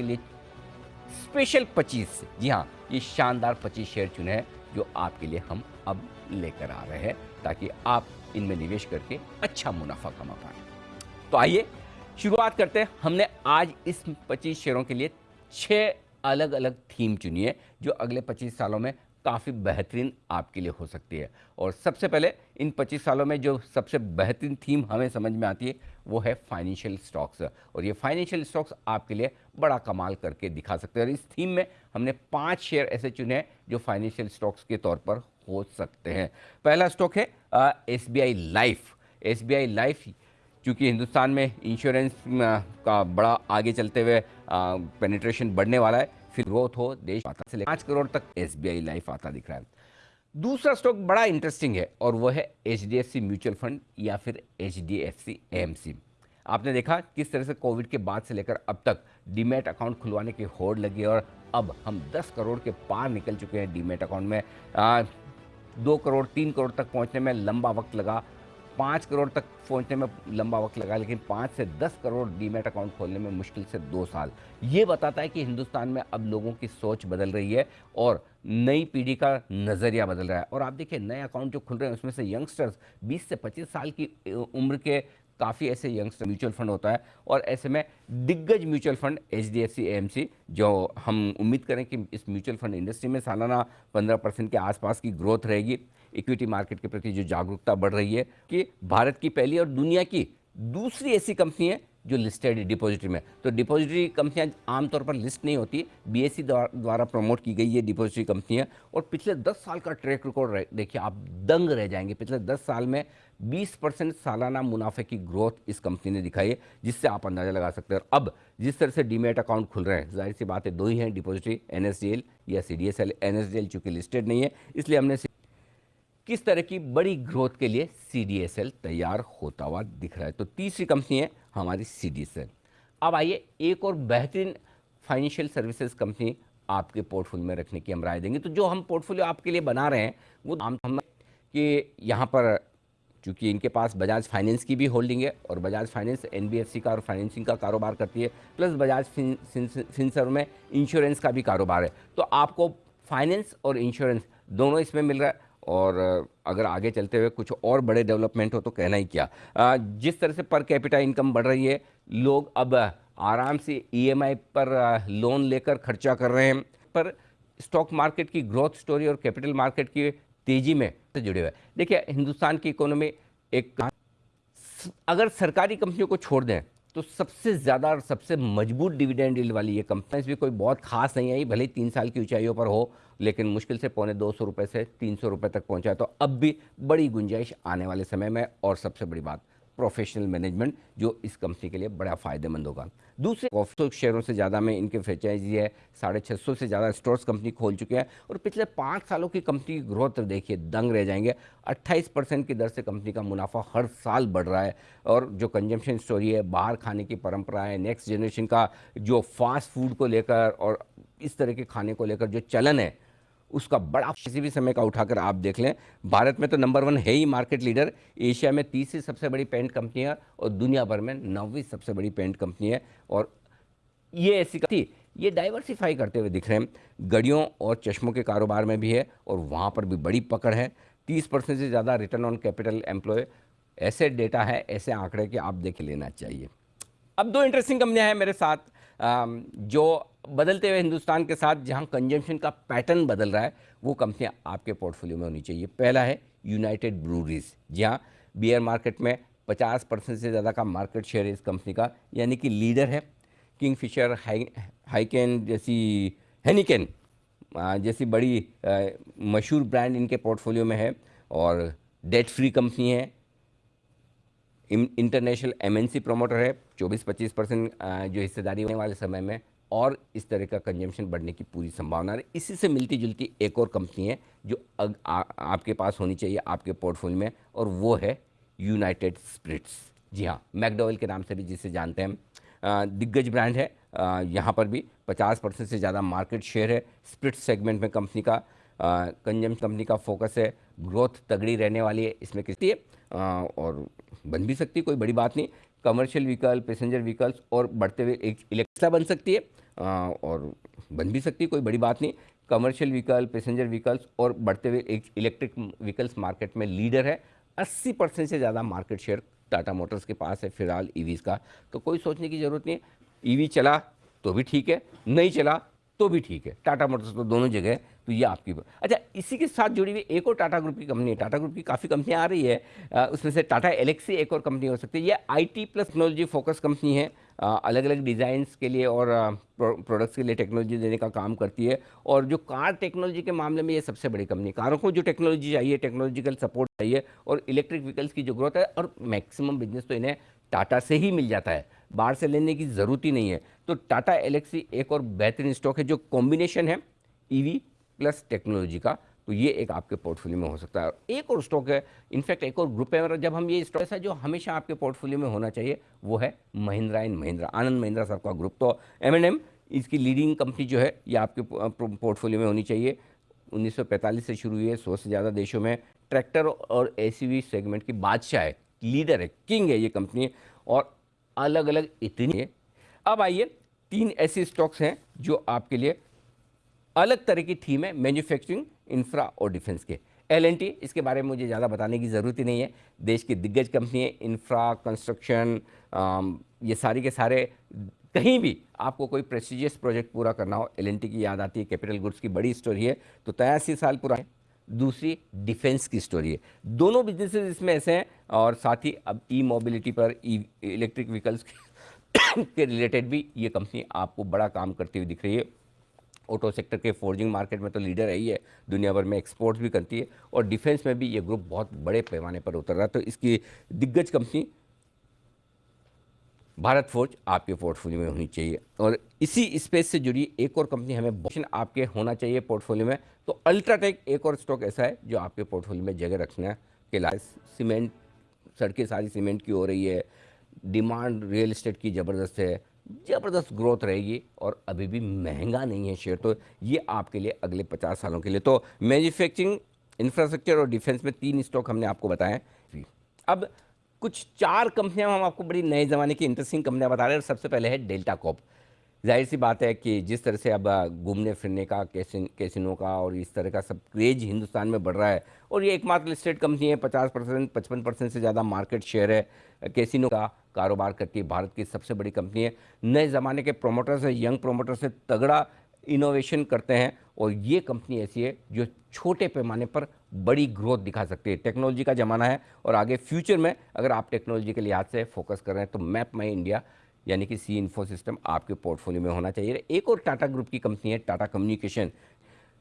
आपके लिए स्पेशल 25 जी हाँ ये शानदार 25 शेयर चुने हैं, जो आपके लिए हम अब लेकर आ रहे हैं, ताकि आप इनमें निवेश करके अच्छा मुनाफा कमा पाए। तो आइए, शुरुआत करते हैं। हमने आज इस 25 शेयरों के लिए छह अलग अलग थीम चुनी है, जो अगले 25 सालों में काफ़ी बेहतरीन आपके लिए हो सकती है। और सबसे पहले इन 25 सालों में जो सबसे बेहतरीन थीम हमें समझ में आती है, वो है फाइनेंशियल स्टॉक्स। और ये फाइनेंशियल स्टॉक्स आपके लिए बड़ा कमाल करके दिखा सकते हैं। और इस थीम में हमने पाँच शेयर ऐसे चुने हैं जो फाइनेंशियल स्टॉक्स के तौर पर हो सकते हैं। पहला स्टॉक है एसबीआई लाइफ। एसबीआई लाइफ, चूँकि हिंदुस्तान में इंश्योरेंस का बड़ा आगे चलते हुए पेनिट्रेशन बढ़ने वाला है फिर ग्रोथ हो देश आता से पाँच करोड़ तक एस लाइफ आता दिख रहा है। दूसरा स्टॉक बड़ा इंटरेस्टिंग है और वो है एच म्यूचुअल फंड या फिर एच डी आपने देखा किस तरह से कोविड के बाद से लेकर अब तक डीमेट अकाउंट खुलवाने की होड़ लगी और अब हम 10 करोड़ के पार निकल चुके हैं डीमेट अकाउंट में। आ, दो करोड़ तीन करोड़ तक पहुँचने में लंबा वक्त लगा। पाँच करोड़ तक पहुँचने में लंबा वक्त लगा, लेकिन पाँच से दस करोड़ डीमेट अकाउंट खोलने में मुश्किल से दो साल। ये बताता है कि हिंदुस्तान में अब लोगों की सोच बदल रही है और नई पीढ़ी का नज़रिया बदल रहा है। और आप देखिए, नए अकाउंट जो खुल रहे हैं, उसमें से यंगस्टर्स 20 से 25 साल की उम्र के काफ़ी ऐसे यंगस्टर म्यूचुअल फंड होता है। और ऐसे में दिग्गज mutual fund H D F C M C जो हम उम्मीद करें कि इस म्यूचुअल फंड इंडस्ट्री में सालाना पंद्रह परसेंट के आसपास की ग्रोथ रहेगी। इक्विटी मार्केट के प्रति जो जागरूकता बढ़ रही है कि भारत की पहली और दुनिया की दूसरी ऐसी कंपनी है जो लिस्टेड है डिपॉजिटरी में। तो डिपॉजिटरी कंपनियाँ आमतौर पर लिस्ट नहीं होती बीएससी द्वारा प्रमोट की गई ये डिपॉजिटरी कंपनियाँ और पिछले 10 साल का ट्रैक रिकॉर्ड देखिए आप दंग रह जाएँगे। पिछले 10 साल में 20 परसेंट सालाना मुनाफे की ग्रोथ इस कंपनी ने दिखाई है, जिससे आप अंदाज़ा लगा सकते हैं। अब जिस तरह से डीमेट अकाउंट खुल रहे हैं, ज़ाहिर सी बात है दो ही हैं डिपॉजिटरी एन या सी डी एस चूँकि लिस्टेड नहीं है, इसलिए हमने किस तरह की बड़ी ग्रोथ के लिए सीडीएसएल तैयार होता हुआ दिख रहा है? तो तीसरी कंपनी है हमारी सीडीएसएल अब आइए एक और बेहतरीन फाइनेंशियल सर्विसेज़ कंपनी आपके पोर्टफोलियो में रखने की हम राय देंगे। तो जो हम पोर्टफोलियो आपके लिए बना रहे हैं, वो हम हम कि यहाँ पर चूँकि इनके पास बजाज फाइनेंस की भी होल्डिंग है और बजाज फाइनेंस एनबीएफसी का और फाइनेंसिंग का कारोबार करती है प्लस बजाज फिनसर में इंश्योरेंस का भी कारोबार है। तो आपको फाइनेंस और इंश्योरेंस दोनों इसमें मिल रहा है। और अगर आगे चलते हुए कुछ और बड़े डेवलपमेंट हो तो कहना ही क्या। जिस तरह से पर कैपिटा इनकम बढ़ रही है, लोग अब आराम से ईएमआई पर लोन लेकर खर्चा कर रहे हैं। पर स्टॉक मार्केट की ग्रोथ स्टोरी और कैपिटल मार्केट की तेज़ी में से जुड़े हुए। देखिए, हिंदुस्तान की इकोनॉमी एक, अगर सरकारी कंपनियों को छोड़ दें तो सबसे ज़्यादा और सबसे मज़बूत डिविडेंड डील वाली ये कंपनीज़ भी कोई बहुत खास नहीं आई भले तीन साल की ऊंचाइयों पर हो, लेकिन मुश्किल से पौने दो सौ रुपये से तीन सौ रुपये तक पहुँचा तो अब भी बड़ी गुंजाइश आने वाले समय में और सबसे बड़ी बात प्रोफेशनल मैनेजमेंट जो इस कंपनी के लिए बड़ा फ़ायदेमंद होगा। दूसरे सौ शेयरों से ज़्यादा में इनके फ्रेंचाइजी है, साढ़े छः सौ से ज़्यादा स्टोर्स कंपनी खोल चुके हैं और पिछले पाँच सालों की कंपनी की ग्रोथ देखिए, दंग रह जाएँगे। 28 परसेंट की दर से कंपनी का मुनाफा हर साल बढ़ रहा है और जो कंजम्पशन स्टोरी है, बाहर खाने की परंपरा है नेक्स्ट जनरेशन का जो फास्ट फ़ूड को लेकर और इस तरह के खाने को लेकर जो चलन है उसका बड़ा किसी भी समय का उठाकर आप देख लें, भारत में तो नंबर वन है ही मार्केट लीडर एशिया में तीसरी सबसे बड़ी पेंट कंपनी है और दुनिया भर में नौवीं सबसे बड़ी पेंट कंपनी है और ये ऐसी थी ये डाइवर्सिफाई करते हुए दिख रहे हैं। गड़ियों और चश्मों के कारोबार में भी है और वहाँ पर भी बड़ी पकड़ है। तीस परसेंट से ज़्यादा रिटर्न ऑन कैपिटल एम्प्लॉय ऐसे डेटा है, ऐसे आंकड़े कि आप देख लेना चाहिए। अब दो इंटरेस्टिंग कंपनियाँ हैं मेरे साथ। जो बदलते हुए हिंदुस्तान के साथ जहाँ कंजम्पशन का पैटर्न बदल रहा है, वो कंपनियाँ आपके पोर्टफोलियो में होनी चाहिए। पहला है यूनाइटेड ब्रूरीज जहाँ बियर मार्केट में 50 परसेंट से ज़्यादा का मार्केट शेयर है इस कंपनी का, यानी कि लीडर है। किंग फिशर हाई हाइकेन जैसी हैनिकेन जैसी बड़ी मशहूर ब्रांड इनके पोर्टफोलियो में है। और डेट फ्री कंपनी है इंटरनेशनल एमएनसी प्रमोटर है। 24-25 परसेंट जो हिस्सेदारी होने वाले समय में और इस तरह का कंजम्पशन बढ़ने की पूरी संभावना है इसी से मिलती जुलती एक और कंपनी है जो अग, आ, आपके पास होनी चाहिए आपके पोर्टफोलियो में और वो है यूनाइटेड स्प्रिट्स जी हाँ मैकडोवल के नाम से भी जिसे जानते हैं दिग्गज ब्रांड है। यहाँ पर भी 50 परसेंट से ज़्यादा मार्केट शेयर है स्प्रिट सेगमेंट में कंपनी का। कंजम कंपनी का फोकस है। ग्रोथ तगड़ी रहने वाली है इसमें किसी। है और बन भी सकती कोई बड़ी बात नहीं। कमर्शियल व्हीकल पैसेंजर व्हीकल्स और बढ़ते हुए एक इलेक्ट्रा बन सकती है। और बन भी सकती है, कोई बड़ी बात नहीं। कमर्शियल व्हीकल पैसेंजर व्हीकल्स और बढ़ते हुए एक इलेक्ट्रिक व्हीकल्स मार्केट में लीडर है। 80 परसेंट से ज़्यादा मार्केट शेयर टाटा मोटर्स के पास है, फ़िलहाल ईवीज़ का। तो कोई सोचने की ज़रूरत नहीं है। ईवी चला तो भी ठीक है, नहीं चला तो भी ठीक है। टाटा मोटर्स तो दोनों जगह तो ये आपकी अच्छा इसी के साथ जुड़ी हुई एक और टाटा ग्रुप की कंपनी है, टाटा ग्रुप की काफ़ी कंपनियाँ आ रही है उसमें से टाटा एलेक्सी एक और कंपनी हो सकती है। ये IT plus technology focus company है अलग अलग डिज़ाइंस के लिए और प्रोडक्ट्स के लिए टेक्नोलॉजी देने का काम करती है और जो कार टेक्नोलॉजी के मामले में ये सबसे बड़ी कंपनी कारों को जो टेक्नोलॉजी चाहिए टेक्नोलॉजिकल सपोर्ट चाहिए और इलेक्ट्रिक व्हीकल्स की जो ग्रोथ है और मैक्सिमम बिज़नेस तो इन्हें टाटा से ही मिल जाता है। बाहर से लेने की ज़रूरत ही नहीं है। तो टाटा एलेक्सी एक और बेहतरीन स्टॉक है जो कॉम्बिनेशन है ईवी प्लस टेक्नोलॉजी का। तो ये एक आपके पोर्टफोलियो में हो सकता है। एक और स्टॉक है, इनफैक्ट एक और ग्रुप है जब हम ये स्टॉक है जो हमेशा आपके पोर्टफोलियो में होना चाहिए, वो है महिंद्रा एंड महिंद्रा, आनंद महिंद्रा साहब का ग्रुप। तो एम एन एम इसकी लीडिंग कंपनी जो है, ये आपके पोर्टफोलियो में होनी चाहिए। 1945 से शुरू हुई है, सौ से ज़्यादा देशों में। ट्रैक्टर और ए सेगमेंट की बादशाह है लीडर है किंग है ये कंपनी और अलग अलग इतनी है। अब आइए, तीन ऐसे स्टॉक्स हैं जो आपके लिए अलग तरह की थीम है मैन्युफैक्चरिंग, इंफ्रा और डिफेंस के। एलएनटी इसके बारे में मुझे ज़्यादा बताने की ज़रूरत ही नहीं है। देश की दिग्गज कंपनी है, इंफ्रा, कंस्ट्रक्शन ये सारी के सारे, कहीं भी आपको कोई प्रेस्टिजियस प्रोजेक्ट पूरा करना हो एलएनटी की याद आती है, कैपिटल गुड्स की बड़ी स्टोरी है तो तयासी साल पूरा है। दूसरी डिफेंस की स्टोरी है। दोनों बिजनेसेस इसमें ऐसे हैं और साथ ही अब ई मोबिलिटी पर ई इलेक्ट्रिक व्हीकल्स के रिलेटेड भी ये कंपनी आपको बड़ा काम करती हुई दिख रही है। ऑटो सेक्टर के फोर्जिंग मार्केट में तो लीडर है ही है। दुनिया भर में एक्सपोर्ट्स भी करती है और डिफेंस में भी ये ग्रुप बहुत बड़े पैमाने पर उतर रहा है। तो इसकी दिग्गज कंपनी भारत फोर्ज आपके पोर्टफोलियो में होनी चाहिए। और इसी स्पेस से जुड़ी एक और कंपनी हमें बहुत आपके होना चाहिए पोर्टफोलियो में। तो अल्ट्राटेक एक और स्टॉक ऐसा है जो आपके पोर्टफोलियो में जगह रखना के लाए सीमेंट सड़कें सारी सीमेंट की हो रही है। डिमांड रियल इस्टेट की ज़बरदस्त है। ज़बरदस्त ग्रोथ रहेगी और अभी भी महँगा नहीं है शेयर तो ये आपके लिए अगले पचास सालों के लिए। तो मैन्युफैक्चरिंग इंफ्रास्ट्रक्चर और डिफेंस में तीन स्टॉक हमने आपको बताए। अब कुछ चार कंपनियाँ हम आपको बड़ी नए ज़माने की इंटरेस्टिंग कंपनियाँ बता रहे हैं। सबसे पहले है डेल्टा कॉप ज़ाहिर सी बात है कि जिस तरह से अब घूमने फिरने का, कैसिन, कैसिनो का और इस तरह का सब क्रेज हिंदुस्तान में बढ़ रहा है और ये एकमात्र स्टेट कंपनी है, पचास परसेंट, पचपन परसेंट से ज़्यादा मार्केट शेयर है कैसिनो का कारोबार करती है भारत की सबसे बड़ी कंपनी है। नए ज़माने के प्रोमोटर्स है यंग प्रोमोटर्स से तगड़ा इनोवेशन करते हैं और ये कंपनी ऐसी है जो छोटे पैमाने पर बड़ी ग्रोथ दिखा सकती है। टेक्नोलॉजी का ज़माना है और आगे फ्यूचर में अगर आप टेक्नोलॉजी के लिहाज से फोकस कर रहे हैं तो मैप माई इंडिया यानी कि सी इन्फो सिस्टम आपके पोर्टफोलियो में होना चाहिए। एक और टाटा ग्रुप की कंपनी है टाटा कम्युनिकेशन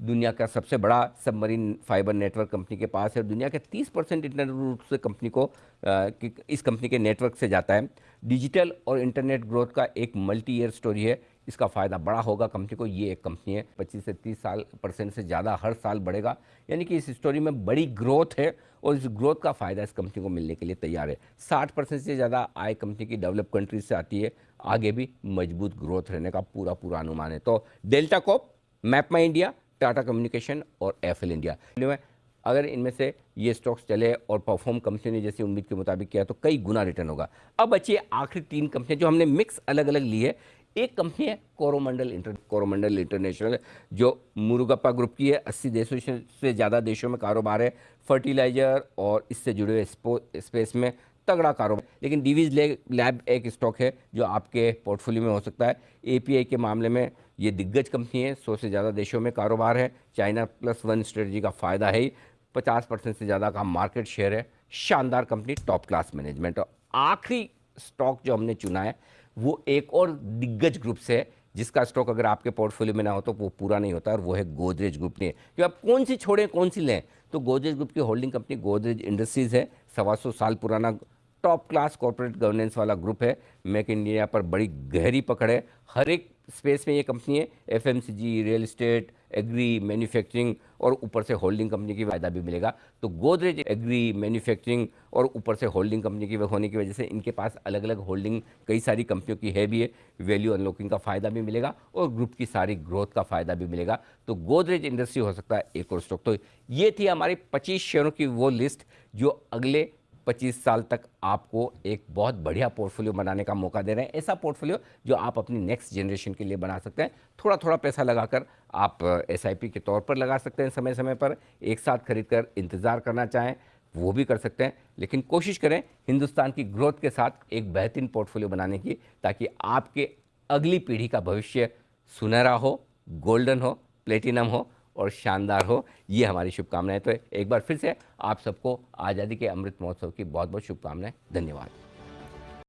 दुनिया का सबसे बड़ा सबमरीन फाइबर नेटवर्क कंपनी के पास है दुनिया के 30 परसेंट इंटरनेट रूट से कंपनी को इस कंपनी के नेटवर्क से जाता है। डिजिटल और इंटरनेट ग्रोथ का एक मल्टी ईयर स्टोरी है। इसका फ़ायदा बड़ा होगा। कंपनी को ये एक कंपनी है 25 से 30 साल परसेंट से ज़्यादा हर साल बढ़ेगा। यानी कि इस स्टोरी में बड़ी ग्रोथ है और इस ग्रोथ का फ़ायदा इस कंपनी को मिलने के लिए तैयार है। 60 परसेंट से ज़्यादा आय कंपनी की डेवलप कंट्रीज़ से आती है। आगे भी मज़बूत ग्रोथ रहने का पूरा पूरा अनुमान है। तो delta corp मैपमा India Tata communication और एफएल इंडिया अगर इनमें से ये स्टॉक्स चले और परफॉर्म कंपनी ने जैसी उम्मीद के मुताबिक किया तो कई गुना रिटर्न होगा। अब बचिए आखिरी तीन कंपनियाँ जो हमने मिक्स अलग अलग ली है। एक कंपनी है कोरोमंडल इंटर कोरोमंडल इंटरनेशनल जो मुरुगप्पा ग्रुप की है। अस्सी देशों से ज़्यादा देशों में कारोबार है। फर्टिलाइज़र और इससे जुड़े हुए स्पेस में तगड़ा कारोबार लेकिन डीवीज लैब एक स्टॉक है, जो आपके पोर्टफोलियो में हो सकता है। एपीआई के मामले में ये दिग्गज कंपनी है। सौ से ज़्यादा देशों में कारोबार है। चाइना प्लस वन स्ट्रेटजी का फ़ायदा है ही। पचास परसेंट से ज़्यादा का मार्केट शेयर है। शानदार कंपनी टॉप क्लास मैनेजमेंट और आखिरी स्टॉक जो हमने चुना है वो एक और दिग्गज ग्रुप से है, जिसका स्टॉक अगर आपके पोर्टफोलियो में ना हो तो वो पूरा नहीं होता, और वो है गोदरेज ग्रुप ने। कि आप कौन सी छोड़ें, कौन सी लें? तो गोदरेज ग्रुप की होल्डिंग कंपनी गोदरेज इंडस्ट्रीज़ है, सवा सौ साल पुराना टॉप क्लास कॉरपोरेट गवर्नेंस वाला ग्रुप है। मेक इंडिया पर बड़ी गहरी पकड़ है। हर एक स्पेस में ये कंपनी है FMCG real estate agri manufacturing और ऊपर से होल्डिंग कंपनी की फ़ायदा भी मिलेगा। तो गोदरेज एग्री मैन्युफैक्चरिंग और ऊपर से होल्डिंग कंपनी की होने की वजह से इनके पास अलग अलग होल्डिंग कई सारी कंपनियों की है भी है। वैल्यू अनलॉकिंग का फ़ायदा भी मिलेगा और ग्रुप की सारी ग्रोथ का फ़ायदा भी मिलेगा। तो गोदरेज इंडस्ट्री हो सकता है, एक और स्टॉक तो ये थी हमारी पच्चीस शेयरों की वो लिस्ट जो अगले 25 साल तक आपको एक बहुत बढ़िया पोर्टफोलियो बनाने का मौका दे रहे हैं। ऐसा पोर्टफोलियो जो आप अपनी नेक्स्ट जनरेशन के लिए बना सकते हैं। थोड़ा थोड़ा पैसा लगाकर आप एसआईपी के तौर पर लगा सकते हैं समय समय पर। एक साथ खरीद कर इंतज़ार करना चाहें, वो भी कर सकते हैं। लेकिन कोशिश करें हिंदुस्तान की ग्रोथ के साथ एक बेहतरीन पोर्टफोलियो बनाने की, ताकि आपके अगली पीढ़ी का भविष्य सुनहरा हो, गोल्डन हो, प्लेटिनम हो और शानदार हो। ये हमारी शुभकामनाएँ। तो एक बार फिर से आप सबको आज़ादी के अमृत महोत्सव की बहुत बहुत शुभकामनाएँ। धन्यवाद।